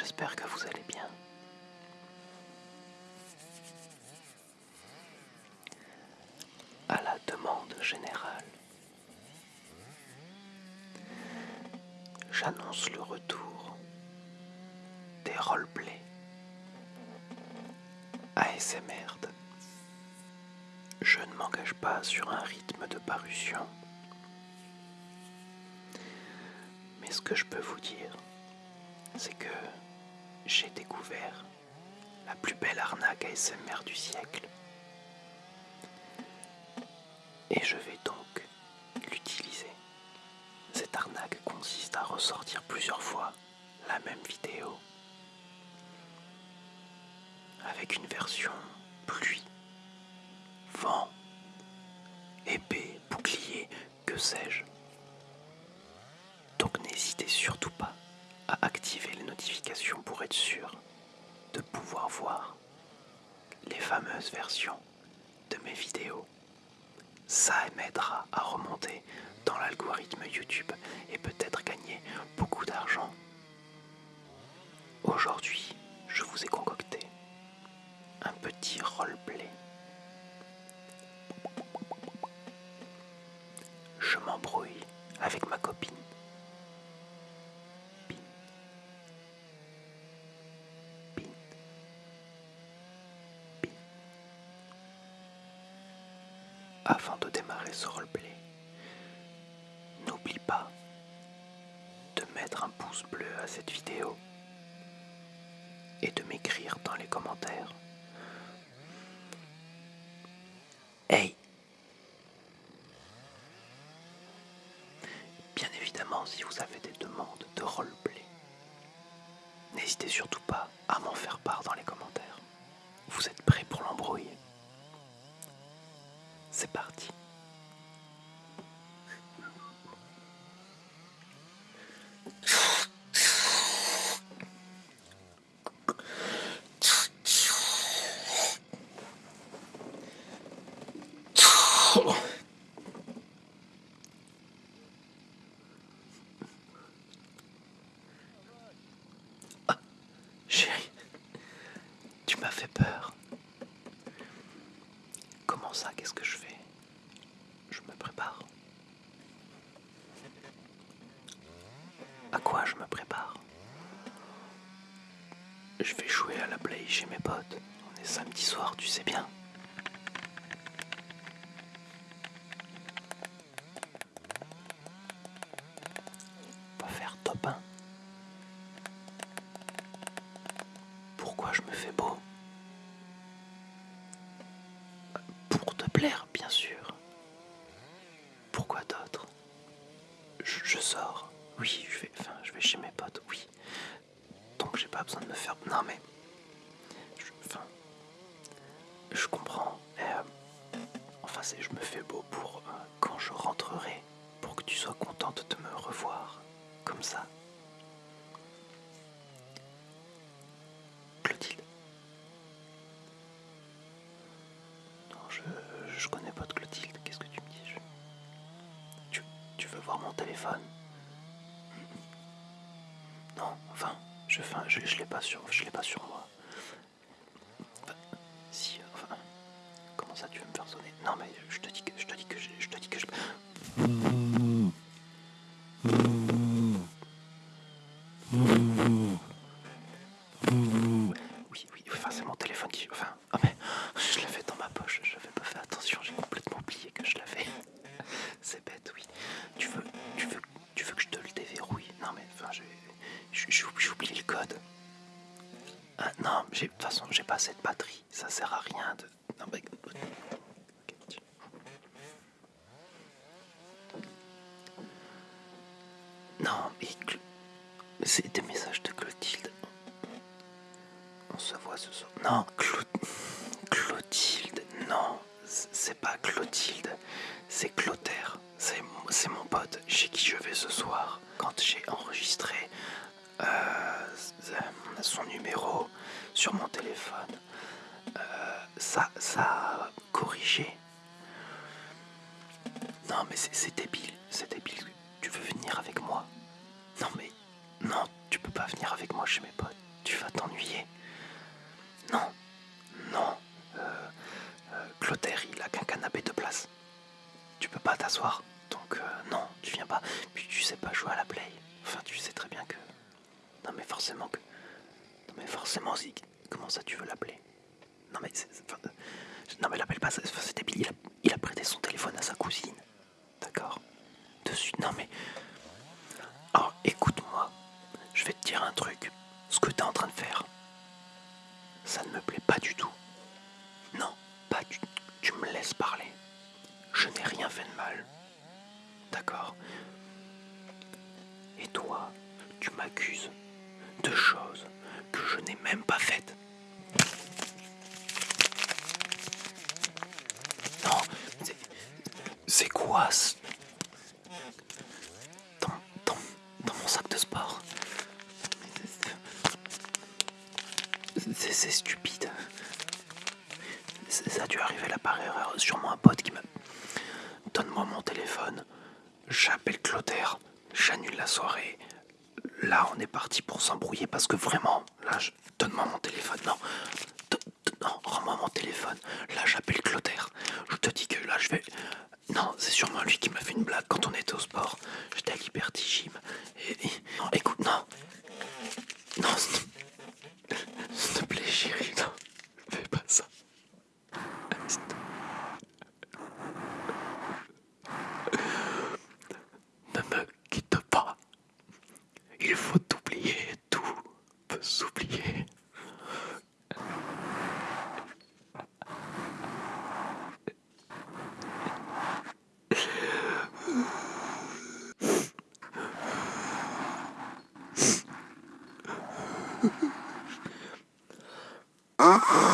j'espère que vous allez bien. À la demande générale, j'annonce le retour des roleplays ASMR. Je ne m'engage pas sur un rythme de parution, mais ce que je peux vous dire, c'est que j'ai découvert la plus belle arnaque ASMR du siècle. Et je vais donc l'utiliser. Cette arnaque consiste à ressortir plusieurs fois la même vidéo avec une version pluie, vent, épée, bouclier, que sais-je. Donc n'hésitez surtout pas à activer les notifications pour être sûr de pouvoir voir les fameuses versions de mes vidéos. Ça m'aidera à remonter dans l'algorithme YouTube et peut-être gagner beaucoup d'argent. Aujourd'hui, je vous ai concocté un petit roleplay. Je m'embrouille avec ma copine. Avant de démarrer ce roleplay, n'oublie pas de mettre un pouce bleu à cette vidéo et de m'écrire dans les commentaires. Hey Bien évidemment, si vous avez des demandes de roleplay, n'hésitez surtout pas à m'en faire part dans les commentaires. Vous êtes prêts pour l'embrouille C'est parti. Ah, chérie, tu m'as fait peur. Comment ça Qu'est-ce que je fais? Je me prépare. À quoi je me prépare? Je vais jouer à la play chez mes potes. On est samedi soir, tu sais bien. On va faire top 1. Pourquoi je me fais beau Pour te plaire, bien sûr. Pourquoi d'autre je, je sors. Oui, je vais, enfin, je vais chez mes potes. Oui. Donc j'ai pas besoin de me faire. Non mais, je, enfin, je comprends. euh, enfin, c'est, je me fais beau pour euh, quand je rentrerai, pour que tu sois contente de me revoir, comme ça. Clotilde. Non, je, je connais pas de Clotilde. Qu'est-ce que tu me dis? Tu, tu veux voir mon téléphone Non, enfin, je, l'ai pas sur, je l'ai pas sur moi. Si, enfin, comment ça tu veux me faire sonner? Non, mais je te dis que, je te dis que, je, je te dis que je. Oui, oui, enfin c'est mon téléphone qui. Enfin, ah mais je l'avais dans ma poche, j'avais pas fait attention, j'ai complètement oublié que je l'avais. C'est bête, oui. Tu veux, tu veux, tu veux que je te le déverrouille Non mais enfin, j'ai, j'ai j'ai oublié le code. Ah, non, j'ai- de toute façon, j'ai pas de batterie, ça sert à rien de. Non mais. Non, Cl- c'est des messages de Clotilde. On se voit ce soir. Non, Clo- Clotilde, non, c'est pas Clotilde, c'est Clotaire. C'est c'est mon pote chez qui je vais ce soir. Quand j'ai enregistré euh, son numéro sur mon téléphone, euh, ça, a corrigé. Non, mais c'est c'est débile, c'est débile. Tu veux venir avec moi Non, mais non, tu peux pas venir avec moi chez mes potes. tu vas t'ennuyer. Non, non. Euh, euh, Clotaire, il a qu'un canapé de place. Tu peux pas t'asseoir. Donc euh, non, tu viens pas. Puis tu sais pas jouer à la play. Enfin, tu sais très bien que. Non mais forcément que. Non mais forcément, comment ça tu veux l'appeler? Non mais non mais l'appelle pas. C'est débile. Il a, il a prêté son téléphone à sa cousine. D'accord. De suite. Non mais. Alors écoute-moi. Je vais te dire un truc. Ce que tu es en train de faire, ça ne me plaît pas du tout. Non, pas du tout. Tu me laisses parler. Je n'ai rien fait de mal. D'accord Et toi, tu m'accuses de choses que je n'ai même pas faites. Non, quoi dans, dans mon sac de sport C'est stupide. Ça a dû arriver là par erreur. Sûrement un pote qui me. Donne-moi mon téléphone. J'appelle Clotaire. J'annule la soirée. Là, on est parti pour s'embrouiller parce que vraiment, là, je... donne-moi mon téléphone. Non, Uh-huh.